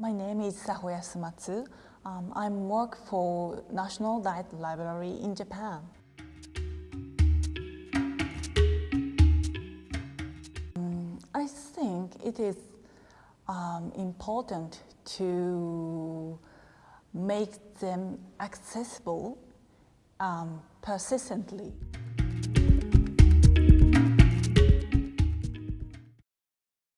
My name is Saho Sumatsu. Um, I work for National Diet Library in Japan. Um, I think it is um, important to make them accessible um, persistently.